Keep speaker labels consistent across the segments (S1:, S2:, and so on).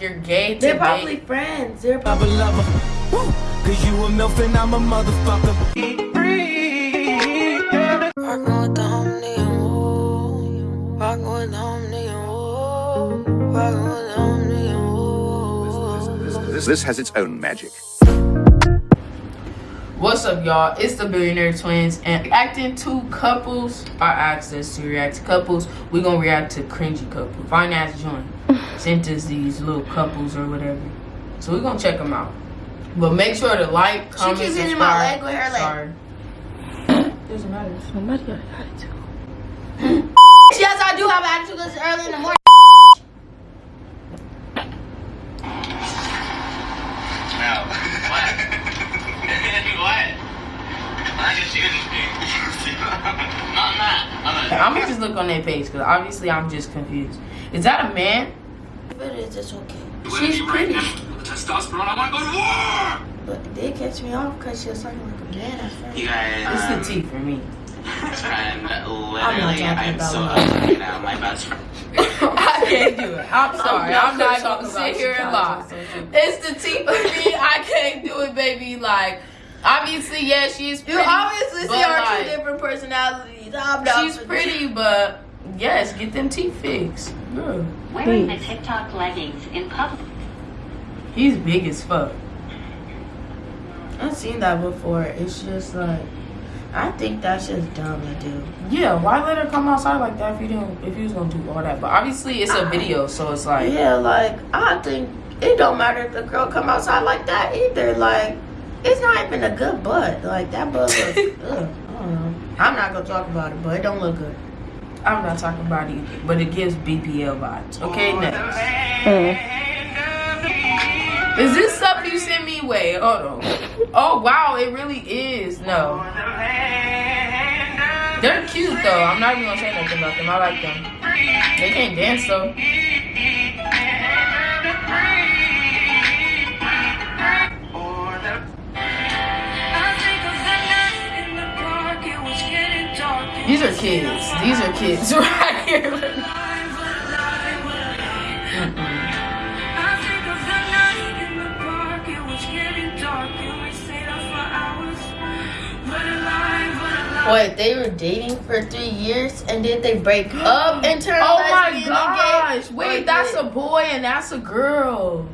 S1: like you're gay to
S2: They're
S1: date-
S2: probably friends. They're probably
S3: a lover. Woo. Cause you a MILF and I'm a motherfucker.
S4: Rockin' with the homie, ooh. Rockin' with the homie, ooh. Rockin' with the homie, ooh.
S5: This, this has its own magic.
S1: What's up, y'all? It's the Billionaire Twins, and acting two couples are asked us to react to couples. We're gonna react to cringy couples. Fine ass joint sent us these little couples or whatever, so we're gonna check them out. But make sure to like, comment, She
S2: keeps hitting
S1: subscribe.
S2: my leg with her leg.
S1: Sorry. Doesn't matter.
S4: Somebody got an attitude.
S2: Yes, I do have attitude because it's early in the morning.
S6: No. What? what? I just use this thing. I'm not. I'm not.
S1: I'm gonna just look on their page because obviously I'm just confused. Is that a man?
S2: If it is, it's okay.
S6: With
S2: She's
S6: me right
S2: pretty.
S6: Testosterone. I want to go to war.
S2: But they catch me off because she was talking like a man at first.
S6: You guys.
S1: It's the T for me.
S6: And
S2: not
S6: literally,
S2: talking
S6: I'm, so
S2: love.
S6: upset right now. My best friend.
S1: I can't do it. I'm sorry.
S2: not
S1: I'm not
S2: gonna
S1: gonna sit here and lie. It's the T for me. I can't do it, baby. Like, obviously, yeah, she's
S2: You
S1: pretty.
S2: obviously see
S1: but,
S2: our
S1: like,
S2: two different personalities. I'm not
S1: She's pretty, but yes, get them teeth fixed. Girl,
S7: Wearing the TikTok leggings in public.
S1: he's big as fuck.
S2: I've seen that before. It's just like, I think that's just dumb to do.
S1: Yeah, why let her come outside like that if you didn't? If you was gonna do all that, but obviously it's a video, so it's like.
S2: Yeah, like I think it don't matter if the girl come outside like that either. Like, it's not even a good butt. Like that butt looks. ugh, I don't know. I'm not gonna talk about it, but it don't look good.
S1: I'm not talking about it, but it gives BBL vibes. Okay, oh, next. Mm. Is this stuff you sent me? Wait, hold on. Oh wow, it really is. No. They're cute though. I'm not even gonna say nothing about them. I like them. They can't dance though. These are kids. These are kids right here.
S2: Wait, they were dating for three years and then they break up and turn
S1: Oh my gosh! Wait, that's a boy and that's a girl.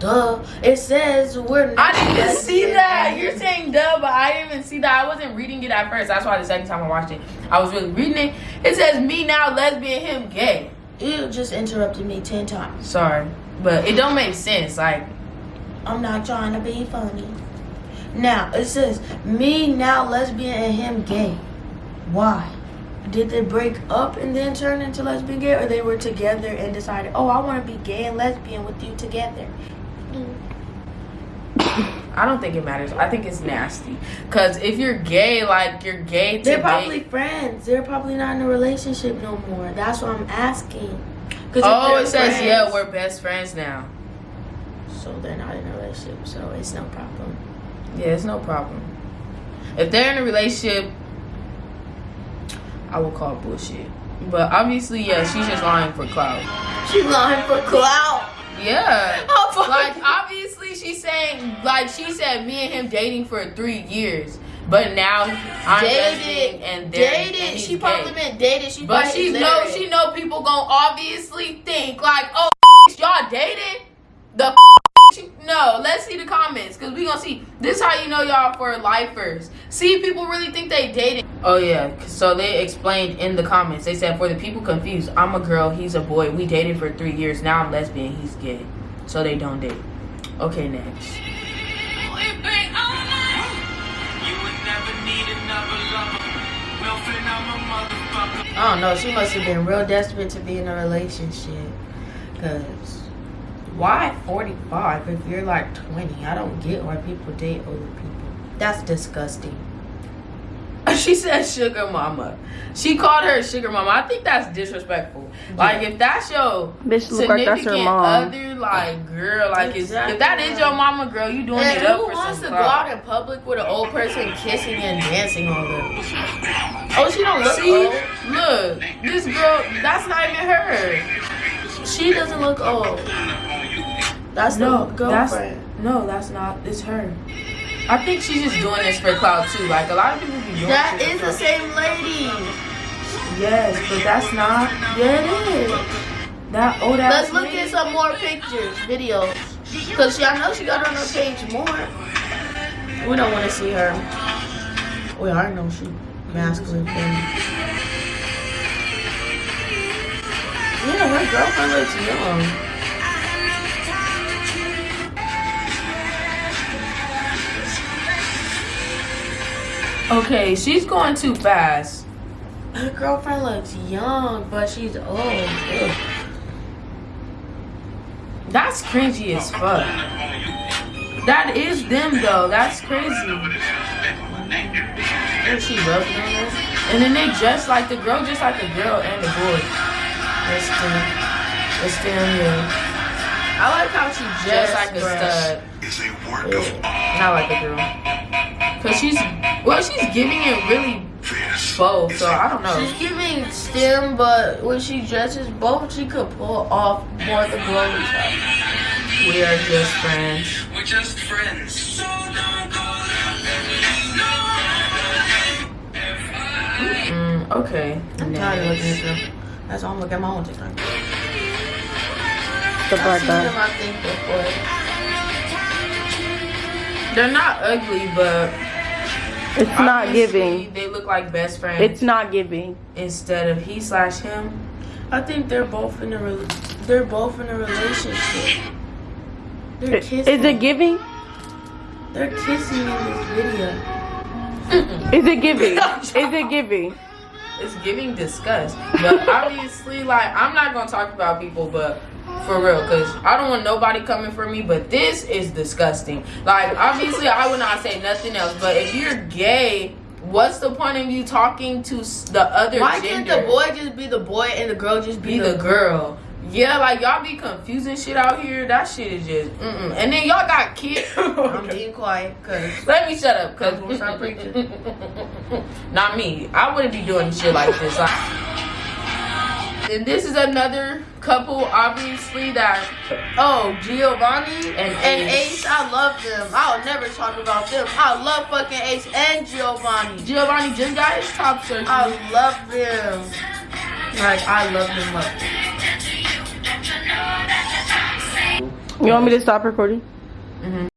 S2: Duh. It says we're. not.
S1: I didn't even see that. You're saying duh, but I didn't even see that. I wasn't reading it at first. That's why the second time I watched it, I was really reading it. It says me now lesbian, him gay.
S2: You just interrupted me ten times.
S1: Sorry, but it don't make sense. Like,
S2: I'm not trying to be funny. Now it says me now lesbian and him gay. Why? Did they break up and then turn into lesbian gay, or they were together and decided, oh, I want to be gay and lesbian with you together?
S1: I don't think it matters. I think it's nasty. Cause if you're gay, like you're gay to
S2: They're probably friends. They're probably not in a relationship no more. That's what I'm asking. 'Cause
S1: Oh, it says
S2: friends-
S1: yeah, we're best friends now.
S2: So they're not in a relationship, so it's no problem.
S1: Yeah, it's no problem. If they're in a relationship, I will call it bullshit. But obviously, yeah, she's just lying for clout.
S2: She's lying for clout.
S1: Yeah.
S2: Oh.
S1: Like obviously she's saying like she said me and him dating for three years. But now I'm
S2: dated
S1: and
S2: dated. She probably meant dated. She
S1: But she know she know people gonna obviously think like, oh y'all dated? The no, let's see the comments because we gonna see this how you know y'all for lifers. See people really think they dated. Oh yeah, so they explained in the comments. They said for the people confused, I'm a girl, he's a boy. We dated for three years. Now I'm lesbian, he's gay. So they don't date. Okay, next.
S3: You would never need another lover. MILF and I'm a motherfucker.
S2: I don't know. She must have been real desperate to be in a relationship. Cause why 45 if you're like 20? I don't get why people date older people. That's disgusting.
S1: She said sugar mama. She called her sugar mama. I think that's disrespectful. Like if that's your
S4: Bitch look like that's her
S1: significant
S4: mom.
S1: other, like girl, like
S2: Exactly.
S1: if that is your mama, girl, you doing
S2: And
S1: it up
S2: who
S1: for
S2: wants to
S1: some
S2: go out in public with an old person kissing and dancing all over? Oh, she don't look
S1: See,
S2: old.
S1: look, this girl, that's not even her.
S2: She doesn't look old. That's
S1: No,
S2: the
S1: that's
S2: girlfriend.
S1: no, that's not. It's her. I think she's just doing this for clout too. Like a lot of people be doing.
S2: That
S1: shit
S2: is
S1: for
S2: the same lady.
S1: Yes, but that's not.
S2: Yeah, it is.
S1: That old ass.
S2: Let's look
S1: lady.
S2: at some more pictures, videos. Cause she, I know she got on her page more. We don't want to see her. We already know she masculine thing. Yeah, her girlfriend looks young.
S1: Okay, she's going too fast.
S2: Her girlfriend looks young, but she's old. Ugh.
S1: That's cringy as fuck. That is them though. That's crazy.
S2: And she loves them.
S1: And then they dress like the girl, just like the girl and the boy. That's them. That's them, yeah.
S2: I like how she
S1: Just
S2: just
S1: like a stud.
S5: is a work of
S1: Not like a girl. Cause she's well, she's giving it really
S5: this.
S1: both. So I don't know.
S2: She's giving STEM, but when she dresses both, she could pull off more of the glowy stuff.
S1: We are just friends.
S3: We're just friends. So don't go
S1: Mm, okay.
S2: I'm tired of looking at them. That's why I'm looking at my own TikTok.
S8: The
S2: I've
S8: black guy.
S2: them, I think, before.
S1: They're not ugly, but
S8: It's not
S1: obviously
S8: giving.
S1: They look like best friends.
S8: It's not giving.
S1: instead of he slash him.
S2: I think they're both in a re- they're both in a relationship. They're kissing.
S8: Is it giving?
S2: They're kissing in this video.
S8: Is it giving? Is it giving?
S1: It's giving disgust. But obviously, like I'm not gonna talk about people, but for real, cause I don't want nobody coming for me. But this is disgusting. Like obviously, I would not say nothing else. But if you're gay, what's the point of you talking to the other
S2: Why can't the boy just be the boy and the girl just be,
S1: be the girl. Yeah, like y'all be confusing shit out here. That shit is just mm-mm. And then y'all got kids.
S2: I'm being quiet because
S1: Let me shut up, cause
S2: gonna start preaching.
S1: Not me. I wouldn't be doing shit like this. Like, and this is another couple, obviously that
S2: oh Giovanni
S1: And
S2: and,
S1: Ace.
S2: Ace. I love them. I'll never talk about them. I love fucking Ace and Giovanni.
S1: Giovanni just got his top surgery.
S2: I love them. Like I love them. Love them.
S8: You want me to stop recording? Mm-hmm.